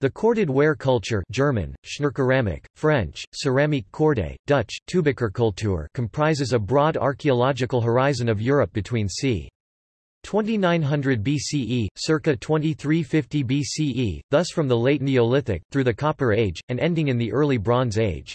The corded ware culture German, Schnurkeramik, French, Ceramique cordée, Dutch, touwbekercultuur comprises a broad archaeological horizon of Europe between c. 2900 BCE, circa 2350 BCE, thus from the late Neolithic, through the Copper Age, and ending in the early Bronze Age.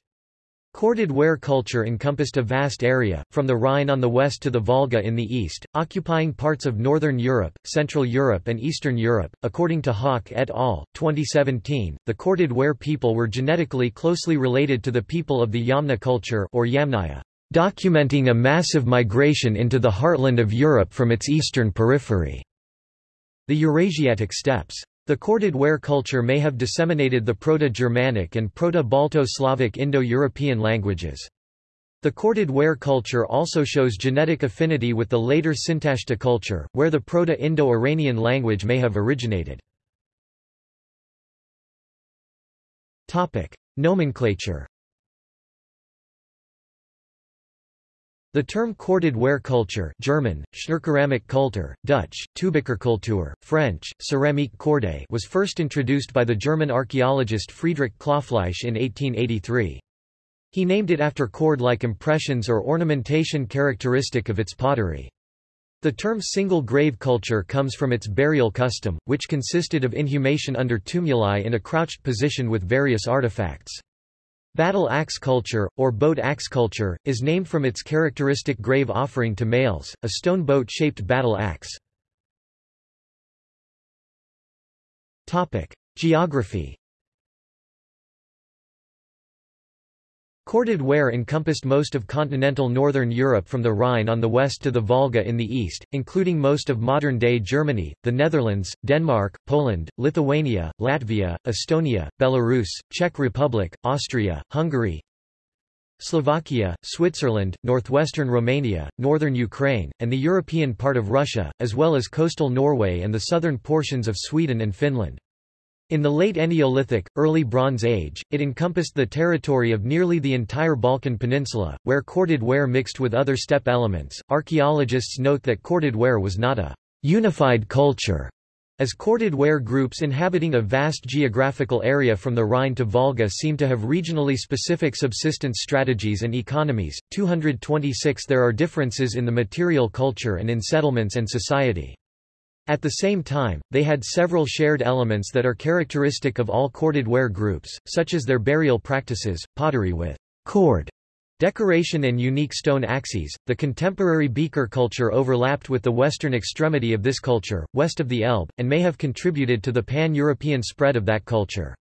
Corded ware culture encompassed a vast area, from the Rhine on the west to the Volga in the east, occupying parts of northern Europe, Central Europe and Eastern Europe. According to Haak et al., 2017, the corded ware people were genetically closely related to the people of the Yamna culture or Yamnaya, documenting a massive migration into the heartland of Europe from its eastern periphery. The Eurasiatic steppes. The corded ware culture may have disseminated the Proto-Germanic and Proto-Balto-Slavic Indo-European languages. The corded ware culture also shows genetic affinity with the later Sintashta culture, where the Proto-Indo-Iranian language may have originated. Nomenclature The term corded ware culture German, Kultur, Dutch, touwbekercultuur, French, Ceramique cordée was first introduced by the German archaeologist Friedrich Klopfleisch in 1883. He named it after cord-like impressions or ornamentation characteristic of its pottery. The term single grave culture comes from its burial custom, which consisted of inhumation under tumuli in a crouched position with various artifacts. Battle axe culture, or boat axe culture, is named from its characteristic grave offering to males, a stone boat-shaped battle axe. Geography Corded ware encompassed most of continental northern Europe from the Rhine on the west to the Volga in the east, including most of modern-day Germany, the Netherlands, Denmark, Poland, Lithuania, Latvia, Estonia, Belarus, Czech Republic, Austria, Hungary, Slovakia, Switzerland, northwestern Romania, northern Ukraine, and the European part of Russia, as well as coastal Norway and the southern portions of Sweden and Finland. In the late Neolithic, early Bronze Age, it encompassed the territory of nearly the entire Balkan Peninsula, where corded ware mixed with other steppe elements. Archaeologists note that corded ware was not a unified culture, as corded ware groups inhabiting a vast geographical area from the Rhine to Volga seem to have regionally specific subsistence strategies and economies. 226 There are differences in the material culture and in settlements and society. At the same time, they had several shared elements that are characteristic of all corded ware groups, such as their burial practices, pottery with cord decoration and unique stone axes. The contemporary beaker culture overlapped with the western extremity of this culture, west of the Elbe, and may have contributed to the pan-European spread of that culture.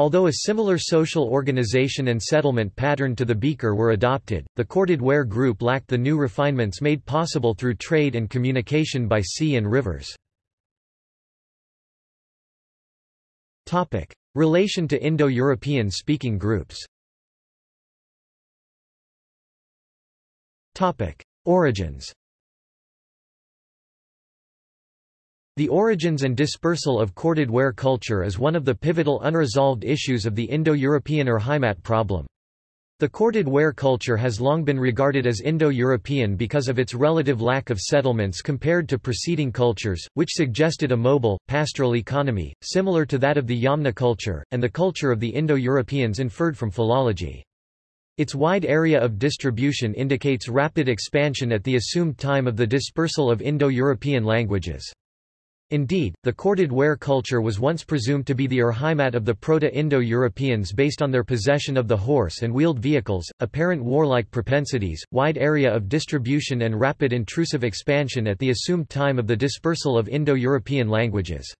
Although a similar social organization and settlement pattern to the beaker were adopted, the corded ware group lacked the new refinements made possible through trade and communication by sea and rivers. Relation to Indo-European speaking groups Origins The origins and dispersal of corded ware culture is one of the pivotal unresolved issues of the Indo-European or Heimat problem. The corded ware culture has long been regarded as Indo-European because of its relative lack of settlements compared to preceding cultures, which suggested a mobile, pastoral economy, similar to that of the Yamna culture, and the culture of the Indo-Europeans inferred from philology. Its wide area of distribution indicates rapid expansion at the assumed time of the dispersal of Indo-European languages. Indeed, the corded ware culture was once presumed to be the Urheimat of the Proto-Indo-Europeans based on their possession of the horse and wheeled vehicles, apparent warlike propensities, wide area of distribution and rapid intrusive expansion at the assumed time of the dispersal of Indo-European languages.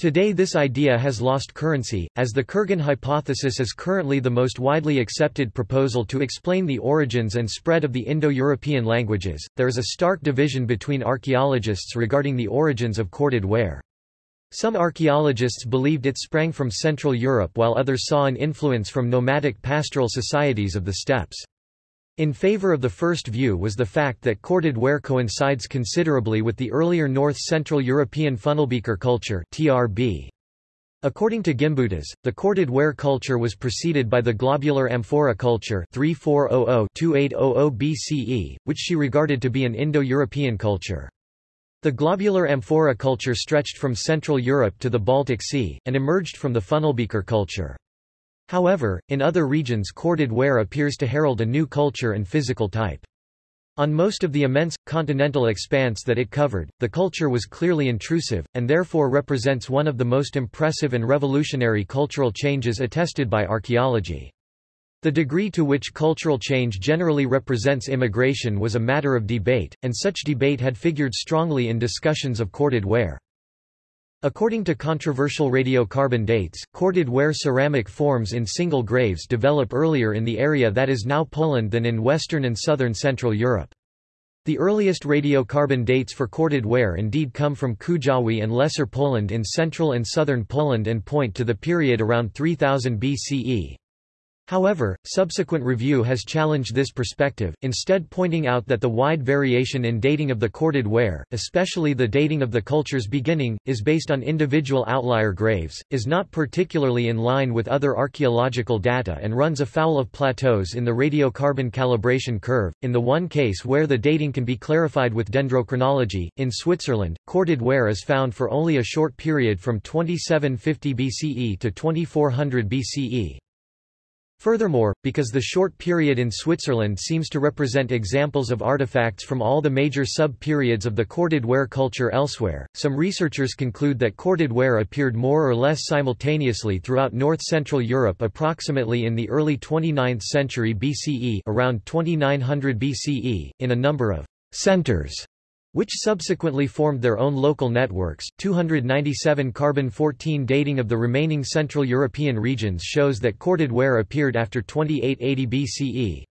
Today this idea has lost currency, as the Kurgan hypothesis is currently the most widely accepted proposal to explain the origins and spread of the Indo-European languages. There is a stark division between archaeologists regarding the origins of corded ware. Some archaeologists believed it sprang from Central Europe while others saw an influence from nomadic pastoral societies of the steppes. In favor of the first view was the fact that corded ware coincides considerably with the earlier North-Central European funnelbeaker culture TRB. According to Gimbutas, the corded ware culture was preceded by the globular amphora culture 3400-2800 BCE, which she regarded to be an Indo-European culture. The globular amphora culture stretched from Central Europe to the Baltic Sea, and emerged from the funnelbeaker culture. However, in other regions corded ware appears to herald a new culture and physical type. On most of the immense, continental expanse that it covered, the culture was clearly intrusive, and therefore represents one of the most impressive and revolutionary cultural changes attested by archaeology. The degree to which cultural change generally represents immigration was a matter of debate, and such debate had figured strongly in discussions of corded ware. According to controversial radiocarbon dates, corded ware ceramic forms in single graves develop earlier in the area that is now Poland than in western and southern Central Europe. The earliest radiocarbon dates for corded ware indeed come from Kujawy and Lesser Poland in central and southern Poland and point to the period around 3000 BCE. However, subsequent review has challenged this perspective, instead pointing out that the wide variation in dating of the corded ware, especially the dating of the culture's beginning, is based on individual outlier graves, is not particularly in line with other archaeological data and runs afoul of plateaus in the radiocarbon calibration curve. In the one case where the dating can be clarified with dendrochronology, in Switzerland, corded ware is found for only a short period from 2750 BCE to 2400 BCE. Furthermore, because the short period in Switzerland seems to represent examples of artifacts from all the major sub-periods of the corded ware culture elsewhere, some researchers conclude that corded ware appeared more or less simultaneously throughout north-central Europe approximately in the early 29th century BCE around 2900 BCE, in a number of centers which subsequently formed their own local networks. 297 carbon-14 dating of the remaining Central European regions shows that corded ware appeared after 2880 BCE.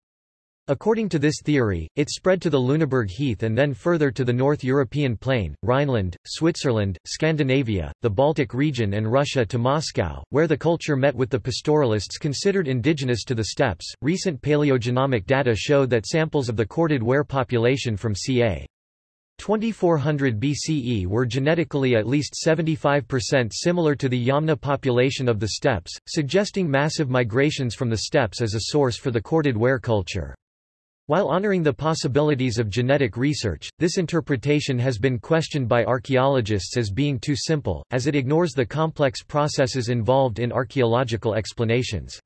According to this theory, it spread to the Lüneburg Heath and then further to the North European plain, Rhineland, Switzerland, Scandinavia, the Baltic region and Russia to Moscow, where the culture met with the pastoralists considered indigenous to the steppes. Recent paleogenomic data show that samples of the corded ware population from ca. 2400 BCE were genetically at least 75% similar to the Yamna population of the steppes, suggesting massive migrations from the steppes as a source for the corded ware culture. While honoring the possibilities of genetic research, this interpretation has been questioned by archaeologists as being too simple, as it ignores the complex processes involved in archaeological explanations.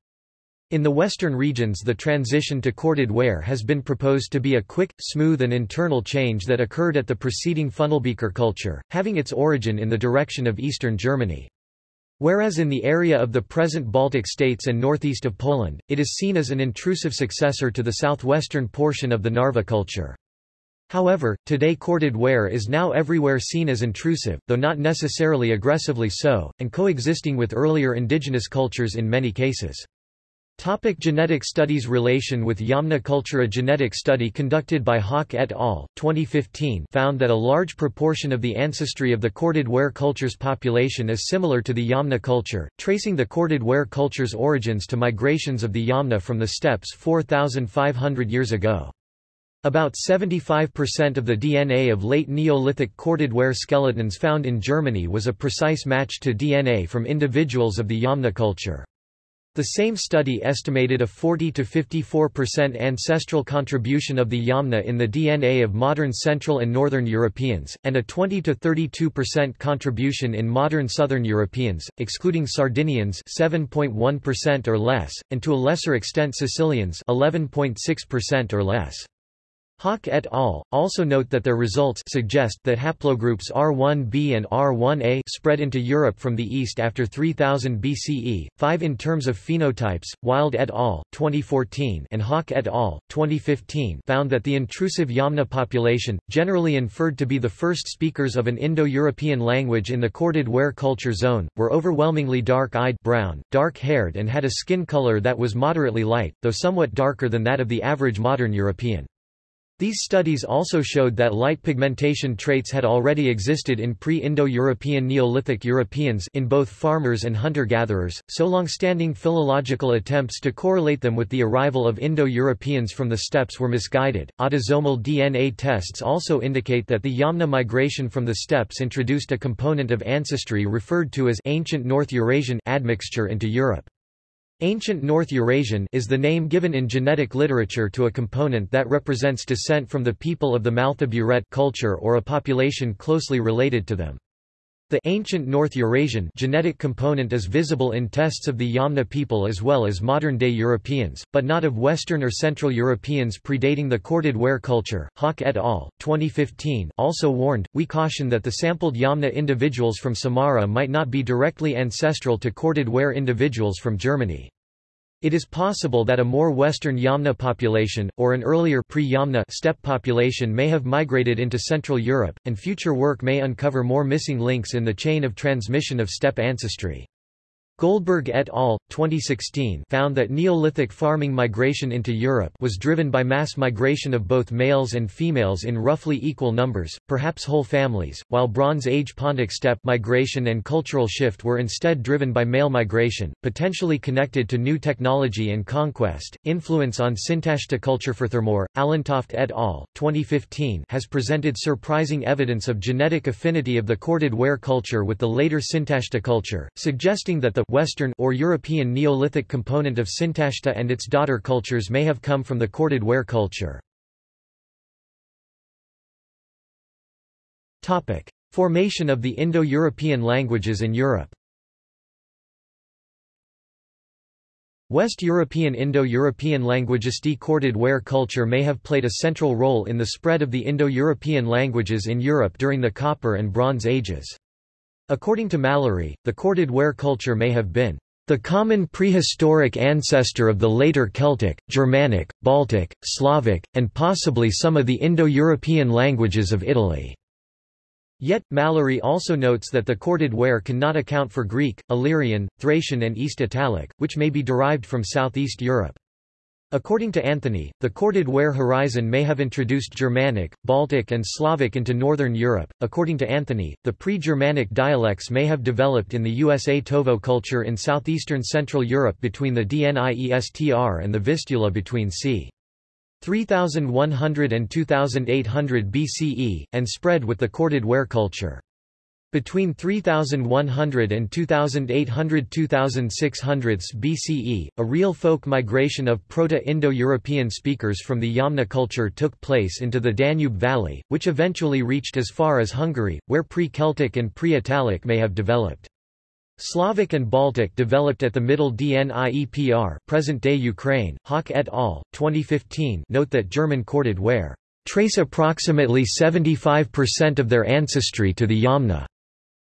In the western regions the transition to corded ware has been proposed to be a quick, smooth and internal change that occurred at the preceding funnelbeaker culture, having its origin in the direction of eastern Germany. Whereas in the area of the present Baltic states and northeast of Poland, it is seen as an intrusive successor to the southwestern portion of the Narva culture. However, today corded ware is now everywhere seen as intrusive, though not necessarily aggressively so, and coexisting with earlier indigenous cultures in many cases. Topic genetic studies Relation with Yamna culture A genetic study conducted by Haak et al. 2015 found that a large proportion of the ancestry of the corded ware culture's population is similar to the Yamna culture, tracing the corded ware culture's origins to migrations of the Yamna from the steppes 4,500 years ago. About 75% of the DNA of late Neolithic corded ware skeletons found in Germany was a precise match to DNA from individuals of the Yamna culture. The same study estimated a 40 to 54% ancestral contribution of the Yamna in the DNA of modern Central and Northern Europeans, and a 20 to 32% contribution in modern Southern Europeans, excluding Sardinians 7.1% or less, and to a lesser extent Sicilians 11.6% or less. Haak et al. also note that their results suggest that haplogroups R1b and R1a spread into Europe from the east after 3000 BCE, 5 in terms of phenotypes. Wilde et al. 2014 and Haak et al. 2015 found that the intrusive Yamna population, generally inferred to be the first speakers of an Indo-European language in the corded ware culture zone, were overwhelmingly dark-eyed brown, dark-haired and had a skin color that was moderately light, though somewhat darker than that of the average modern European. These studies also showed that light pigmentation traits had already existed in pre-Indo-European Neolithic Europeans in both farmers and hunter-gatherers, so long-standing philological attempts to correlate them with the arrival of Indo-Europeans from the steppes were misguided. Autosomal DNA tests also indicate that the Yamna migration from the steppes introduced a component of ancestry referred to as ancient North Eurasian admixture into Europe. Ancient North Eurasian is the name given in genetic literature to a component that represents descent from the people of the Maltha Buret culture or a population closely related to them. The ancient North Eurasian genetic component is visible in tests of the Yamna people as well as modern-day Europeans, but not of Western or Central Europeans predating the corded ware culture. Haak et al. 2015 also warned, we caution that the sampled Yamna individuals from Samara might not be directly ancestral to corded ware individuals from Germany. It is possible that a more western Yamna population, or an earlier pre-Yamna steppe population may have migrated into Central Europe, and future work may uncover more missing links in the chain of transmission of steppe ancestry. Goldberg et al. 2016 found that Neolithic farming migration into Europe was driven by mass migration of both males and females in roughly equal numbers, perhaps whole families, while Bronze Age Pontic steppe migration and cultural shift were instead driven by male migration, potentially connected to new technology and conquest. Influence on Sintashta culture for Furthermore, Allentoft et al. 2015 has presented surprising evidence of genetic affinity of the corded ware culture with the later Sintashta culture, suggesting that the Western or European Neolithic component of Sintashta and its daughter cultures may have come from the corded ware culture. Topic: Formation of the Indo-European languages in Europe. West European Indo-European languagistic corded ware culture may have played a central role in the spread of the Indo-European languages in Europe during the Copper and Bronze Ages. According to Mallory, the corded ware culture may have been the common prehistoric ancestor of the later Celtic, Germanic, Baltic, Slavic, and possibly some of the Indo-European languages of Italy. Yet, Mallory also notes that the corded ware cannot account for Greek, Illyrian, Thracian and East Italic, which may be derived from Southeast Europe. According to Anthony, the corded ware horizon may have introduced Germanic, Baltic, and Slavic into Northern Europe. According to Anthony, the pre Germanic dialects may have developed in the Usatovo culture in southeastern Central Europe between the Dniestr and the Vistula between c. 3100 and 2800 BCE, and spread with the corded ware culture. Between 3100 and 2800–2600 BCE, a real folk migration of Proto-Indo-European speakers from the Yamna culture took place into the Danube Valley, which eventually reached as far as Hungary, where pre-Celtic and pre-Italic may have developed. Slavic and Baltic developed at the Middle Dniepr present-day Ukraine. Haak et al. 2015 note that German corded ware trace approximately 75% of their ancestry to the Yamna.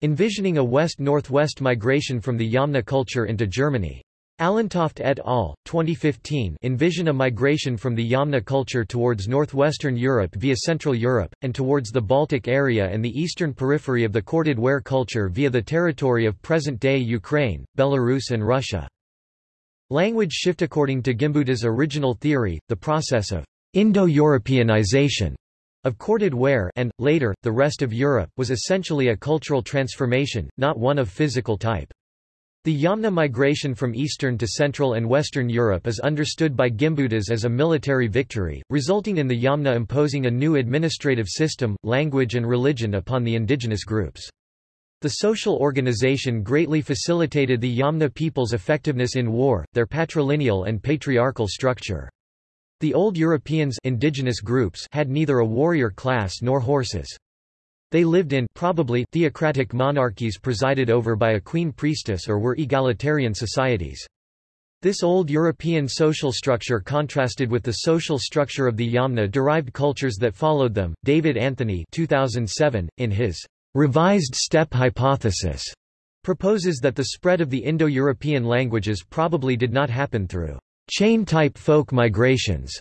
Envisioning a west-northwest migration from the Yamna culture into Germany. Allentoft et al. 2015 envision a migration from the Yamna culture towards northwestern Europe via Central Europe, and towards the Baltic area and the eastern periphery of the corded ware culture via the territory of present-day Ukraine, Belarus and Russia. Language shift According to Gimbuta's original theory, the process of Indo-Europeanization of corded ware and, later, the rest of Europe, was essentially a cultural transformation, not one of physical type. The Yamna migration from Eastern to Central and Western Europe is understood by Gimbutas as a military victory, resulting in the Yamna imposing a new administrative system, language and religion upon the indigenous groups. The social organization greatly facilitated the Yamna people's effectiveness in war, their patrilineal and patriarchal structure. The old Europeans indigenous groups had neither a warrior class nor horses. They lived in probably theocratic monarchies presided over by a queen priestess or were egalitarian societies. This old European social structure contrasted with the social structure of the Yamna-derived cultures that followed them. David Anthony 2007, in his revised steppe hypothesis, proposes that the spread of the Indo-European languages probably did not happen through chain-type folk migrations,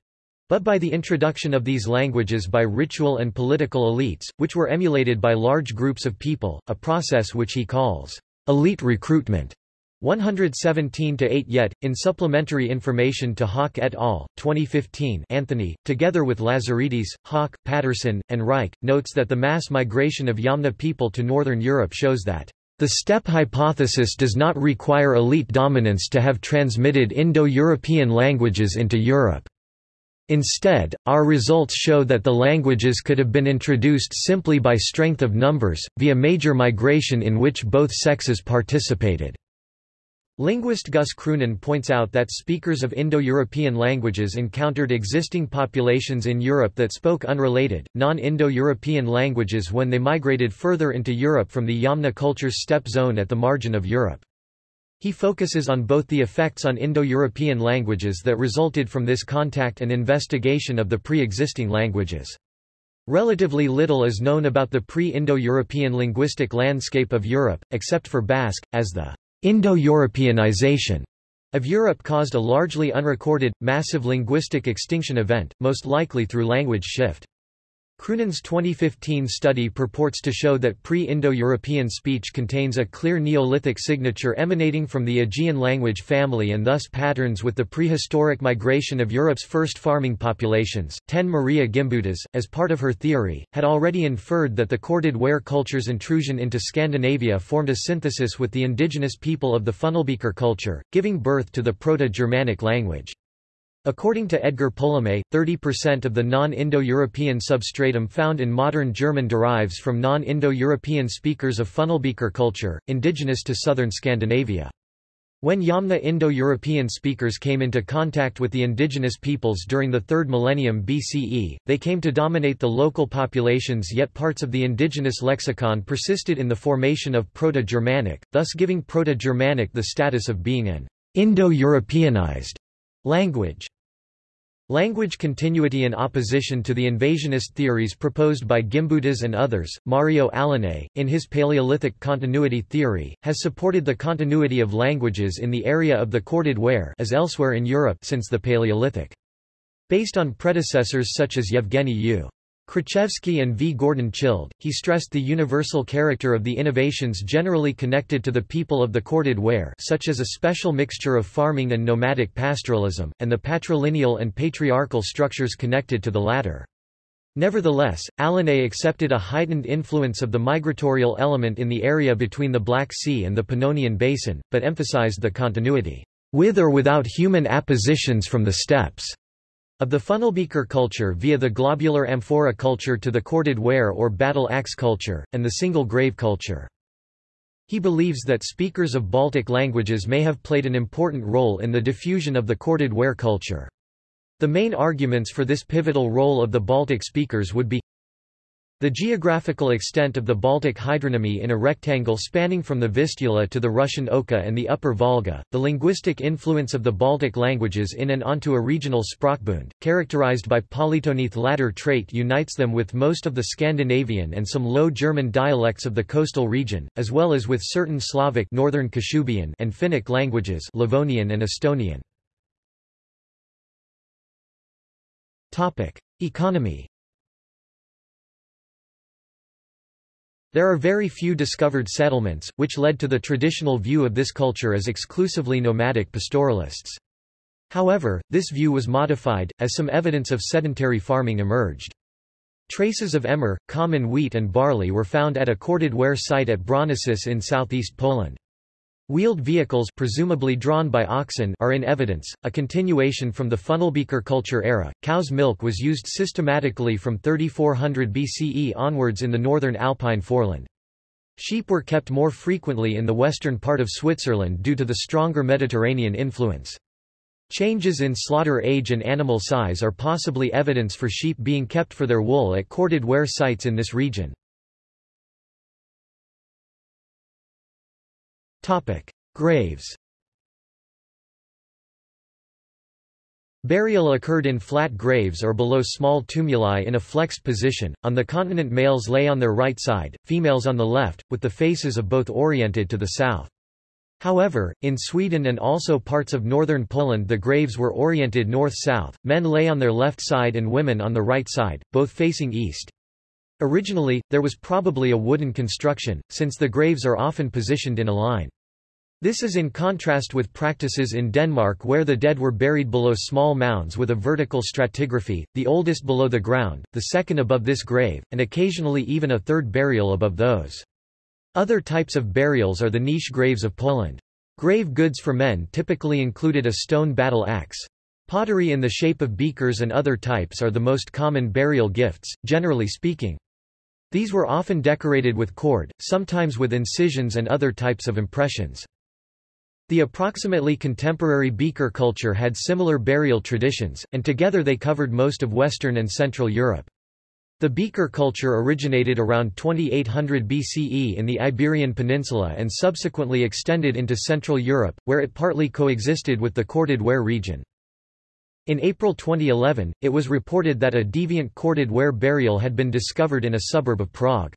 but by the introduction of these languages by ritual and political elites, which were emulated by large groups of people, a process which he calls elite recruitment. 117-8 Yet, in supplementary information to Haak et al., 2015 Anthony, together with Lazaridis, Haak, Patterson, and Reich, notes that the mass migration of Yamna people to northern Europe shows that the steppe hypothesis does not require elite dominance to have transmitted Indo-European languages into Europe. Instead, our results show that the languages could have been introduced simply by strength of numbers, via major migration in which both sexes participated. Linguist Guus Kroonen points out that speakers of Indo-European languages encountered existing populations in Europe that spoke unrelated, non-Indo-European languages when they migrated further into Europe from the Yamna culture's steppe zone at the margin of Europe. He focuses on both the effects on Indo-European languages that resulted from this contact and investigation of the pre-existing languages. Relatively little is known about the pre-Indo-European linguistic landscape of Europe, except for Basque, as the Indo-Europeanization of Europe caused a largely unrecorded, massive linguistic extinction event, most likely through language shift. Kroonen's 2015 study purports to show that pre-Indo-European speech contains a clear Neolithic signature emanating from the Aegean language family and thus patterns with the prehistoric migration of Europe's first farming populations. 10 Maria Gimbutas, as part of her theory, had already inferred that the corded ware culture's intrusion into Scandinavia formed a synthesis with the indigenous people of the Funnelbeaker culture, giving birth to the Proto-Germanic language. According to Edgar Polomé, 30% of the non-Indo-European substratum found in modern German derives from non-Indo-European speakers of Funnelbeaker culture, indigenous to southern Scandinavia. When Yamna Indo-European speakers came into contact with the indigenous peoples during the 3rd millennium BCE, they came to dominate the local populations yet parts of the indigenous lexicon persisted in the formation of Proto-Germanic, thus giving Proto-Germanic the status of being an Indo-Europeanized language. Language continuity in opposition to the invasionist theories proposed by Gimbutas and others, Mario Alinei, in his Paleolithic continuity theory, has supported the continuity of languages in the area of the corded ware as elsewhere in Europe since the Paleolithic. Based on predecessors such as Yevgeny U. Krichevsky and V. Gordon Childe, he stressed the universal character of the innovations generally connected to the people of the corded ware such as a special mixture of farming and nomadic pastoralism, and the patrilineal and patriarchal structures connected to the latter. Nevertheless, Alinei accepted a heightened influence of the migratorial element in the area between the Black Sea and the Pannonian Basin, but emphasized the continuity, with or without human appositions from the steppes. Of the funnelbeaker culture via the globular amphora culture to the corded ware or battle axe culture, and the single grave culture. He believes that speakers of Baltic languages may have played an important role in the diffusion of the corded ware culture. The main arguments for this pivotal role of the Baltic speakers would be the geographical extent of the Baltic hydronymy in a rectangle spanning from the Vistula to the Russian Oka and the Upper Volga, the linguistic influence of the Baltic languages in and onto a regional Sprachbund, characterized by polytoneth latter trait unites them with most of the Scandinavian and some Low German dialects of the coastal region, as well as with certain Slavic Northern Kashubian and Finnic languages Livonian and Estonian. Economy There are very few discovered settlements, which led to the traditional view of this culture as exclusively nomadic pastoralists. However, this view was modified, as some evidence of sedentary farming emerged. Traces of emmer, common wheat and barley were found at a corded ware site at Bronocice in southeast Poland. Wheeled vehicles presumably drawn by oxen are in evidence, a continuation from the funnelbeaker culture era. Cow's milk was used systematically from 3400 BCE onwards in the northern Alpine foreland. Sheep were kept more frequently in the western part of Switzerland due to the stronger Mediterranean influence. Changes in slaughter age and animal size are possibly evidence for sheep being kept for their wool at corded ware sites in this region. Topic: Graves. Burial occurred in flat graves or below small tumuli in a flexed position. On the continent males lay on their right side, females on the left, with the faces of both oriented to the south. However, in Sweden and also parts of northern Poland the graves were oriented north-south, men lay on their left side and women on the right side, both facing east. Originally, there was probably a wooden construction, since the graves are often positioned in a line. This is in contrast with practices in Denmark where the dead were buried below small mounds with a vertical stratigraphy, the oldest below the ground, the second above this grave, and occasionally even a third burial above those. Other types of burials are the niche graves of Poland. Grave goods for men typically included a stone battle axe. Pottery in the shape of beakers and other types are the most common burial gifts, generally speaking. These were often decorated with cord, sometimes with incisions and other types of impressions. The approximately contemporary beaker culture had similar burial traditions, and together they covered most of Western and Central Europe. The beaker culture originated around 2800 BCE in the Iberian Peninsula and subsequently extended into Central Europe, where it partly coexisted with the corded ware region. In April 2011, it was reported that a deviant corded ware burial had been discovered in a suburb of Prague.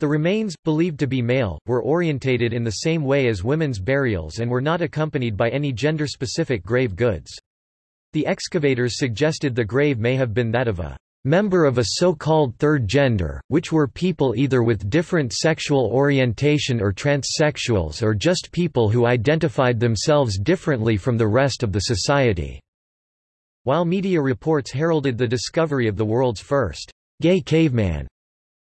The remains, believed to be male, were orientated in the same way as women's burials and were not accompanied by any gender-specific grave goods. The excavators suggested the grave may have been that of a member of a so-called third gender, which were people either with different sexual orientation or transsexuals or just people who identified themselves differently from the rest of the society. While media reports heralded the discovery of the world's first gay caveman,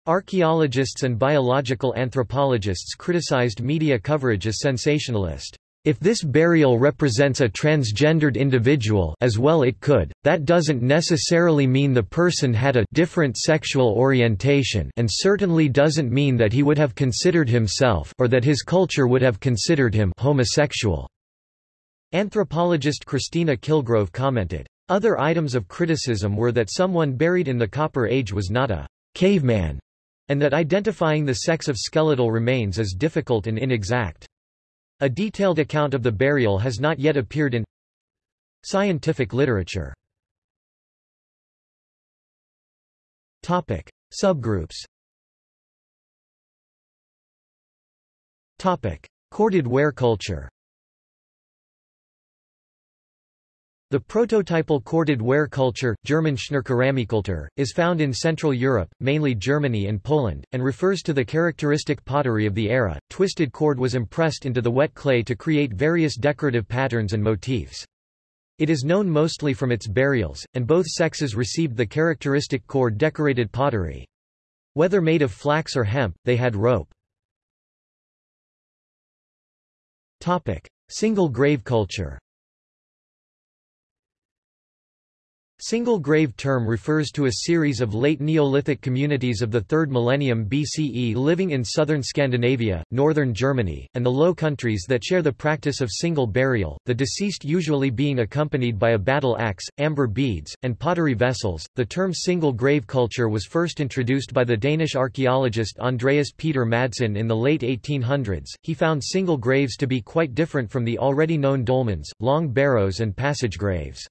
Archaeologists and biological anthropologists criticized media coverage as sensationalist. If this burial represents a transgendered individual as well it could, that doesn't necessarily mean the person had a different sexual orientation and certainly doesn't mean that he would have considered himself or that his culture would have considered him homosexual. Anthropologist Kristina Killgrove commented. Other items of criticism were that someone buried in the Copper Age was not a caveman and that identifying the sex of skeletal remains is difficult and inexact. A detailed account of the burial has not yet appeared in scientific literature. Topic: Subgroups. Topic: Corded ware culture. The prototypal corded ware culture, German Schnurkeramikkultur, is found in Central Europe, mainly Germany and Poland, and refers to the characteristic pottery of the era. Twisted cord was impressed into the wet clay to create various decorative patterns and motifs. It is known mostly from its burials, and both sexes received the characteristic cord-decorated pottery. Whether made of flax or hemp, they had rope. Topic. Single grave culture Single grave term refers to a series of late Neolithic communities of the 3rd millennium BCE living in southern Scandinavia, northern Germany, and the Low Countries that share the practice of single burial, the deceased usually being accompanied by a battle axe, amber beads, and pottery vessels. The term single grave culture was first introduced by the Danish archaeologist Andreas Peter Madsen in the late 1800s. He found single graves to be quite different from the already known dolmens, long barrows, and passage graves.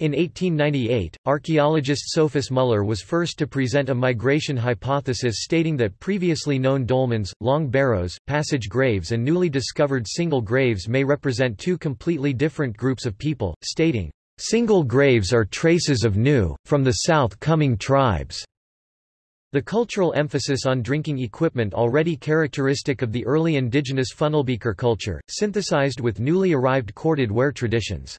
In 1898, archaeologist Sophus Muller was first to present a migration hypothesis stating that previously known dolmens, long barrows, passage graves and newly discovered single graves may represent two completely different groups of people, stating, "...single graves are traces of new, from the south coming tribes." The cultural emphasis on drinking equipment already characteristic of the early indigenous funnelbeaker culture, synthesized with newly arrived corded ware traditions.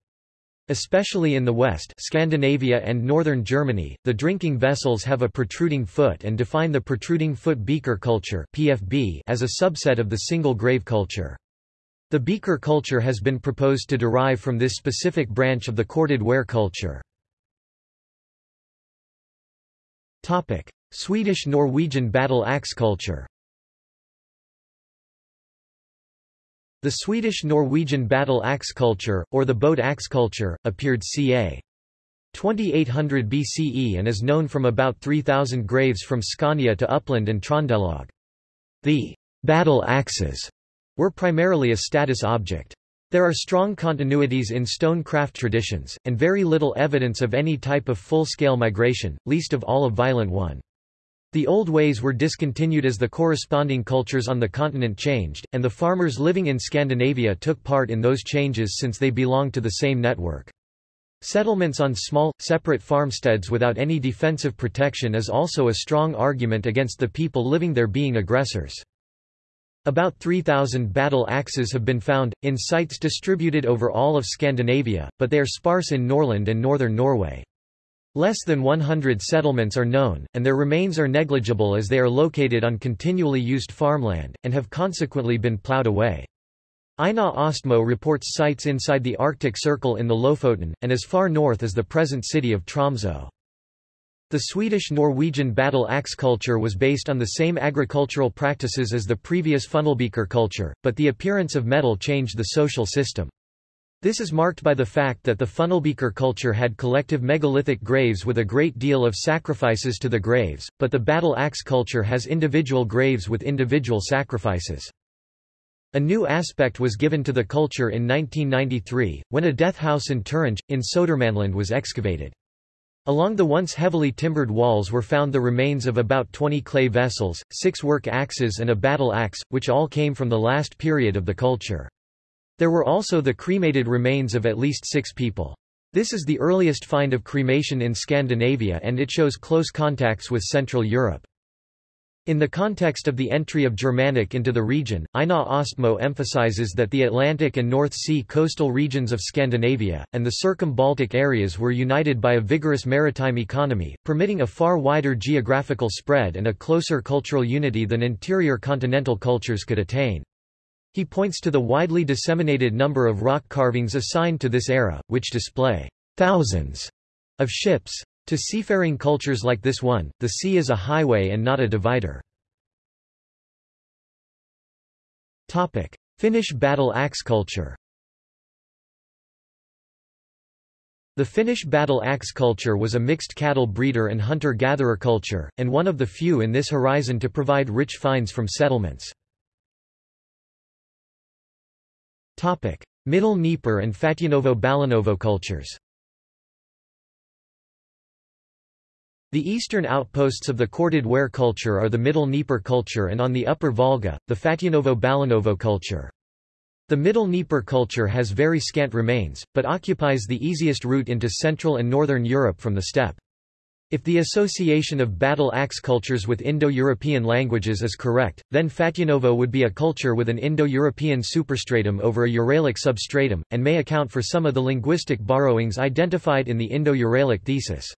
Especially in the West Scandinavia and northern Germany, the drinking vessels have a protruding foot and define the protruding foot beaker culture PFB as a subset of the single grave culture. The beaker culture has been proposed to derive from this specific branch of the corded ware culture. Swedish-Norwegian battle axe culture The Swedish-Norwegian battle axe culture, or the boat axe culture, appeared ca. 2800 BCE and is known from about 3,000 graves from Scania to Uppland and Trondelag. The battle axes were primarily a status object. There are strong continuities in stone craft traditions, and very little evidence of any type of full-scale migration, least of all a violent one. The old ways were discontinued as the corresponding cultures on the continent changed, and the farmers living in Scandinavia took part in those changes since they belonged to the same network. Settlements on small, separate farmsteads without any defensive protection is also a strong argument against the people living there being aggressors. About 3,000 battle axes have been found, in sites distributed over all of Scandinavia, but they are sparse in Norrland and northern Norway. Less than 100 settlements are known, and their remains are negligible as they are located on continually used farmland, and have consequently been ploughed away. Einar Ostmo reports sites inside the Arctic Circle in the Lofoten, and as far north as the present city of Tromsø. The Swedish-Norwegian battle axe culture was based on the same agricultural practices as the previous funnelbeaker culture, but the appearance of metal changed the social system. This is marked by the fact that the funnelbeaker culture had collective megalithic graves with a great deal of sacrifices to the graves, but the battle axe culture has individual graves with individual sacrifices. A new aspect was given to the culture in 1993, when a death house in Turinge, in Södermanland was excavated. Along the once heavily timbered walls were found the remains of about 20 clay vessels, six work axes and a battle axe, which all came from the last period of the culture. There were also the cremated remains of at least six people. This is the earliest find of cremation in Scandinavia and it shows close contacts with Central Europe. In the context of the entry of Germanic into the region, Einar Ostmo emphasizes that the Atlantic and North Sea coastal regions of Scandinavia, and the circum-Baltic areas were united by a vigorous maritime economy, permitting a far wider geographical spread and a closer cultural unity than interior continental cultures could attain. He points to the widely disseminated number of rock carvings assigned to this era, which display thousands of ships, to seafaring cultures like this one, the sea is a highway and not a divider. Topic. Finnish battle axe culture The Finnish battle axe culture was a mixed cattle breeder and hunter-gatherer culture, and one of the few in this horizon to provide rich finds from settlements. Middle Dnieper and Fatyanovo-Balanovo cultures The eastern outposts of the corded ware culture are the Middle Dnieper culture and on the upper Volga, the Fatyanovo-Balanovo culture. The Middle Dnieper culture has very scant remains, but occupies the easiest route into Central and Northern Europe from the steppe. If the association of battle axe cultures with Indo-European languages is correct, then Fatyanovo would be a culture with an Indo-European superstratum over a Uralic substratum, and may account for some of the linguistic borrowings identified in the Indo-Uralic thesis.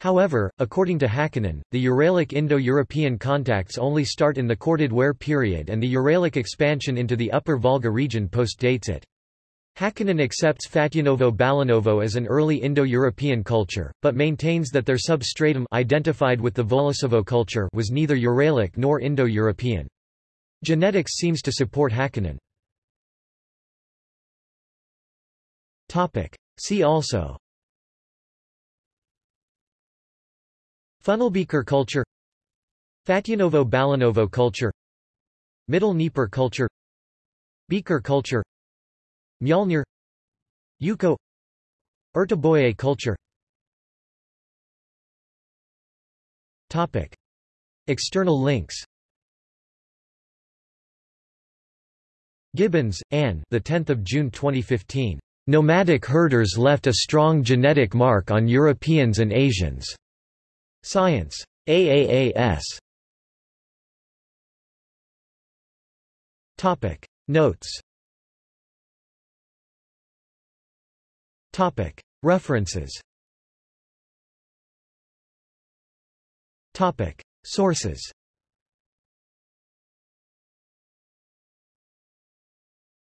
However, according to Häkkinen, the Uralic Indo-European contacts only start in the corded ware period and the Uralic expansion into the upper Volga region postdates it. Häkkinen accepts Fatyanovo-Balanovo as an early Indo-European culture, but maintains that their substratum identified with the Volosovo culture was neither Uralic nor Indo-European. Genetics seems to support Häkkinen. See also. Funnelbeaker culture. Fatyanovo-Balanovo culture. Middle Dnieper culture. Beaker culture Mjolnir Yuko Urtuboye culture Topic. External links Gibbons, Anne the 10th of June 2015. Nomadic herders left a strong genetic mark on Europeans and Asians. Science. AAAS. Topic Notes Topic. References. Topic. Sources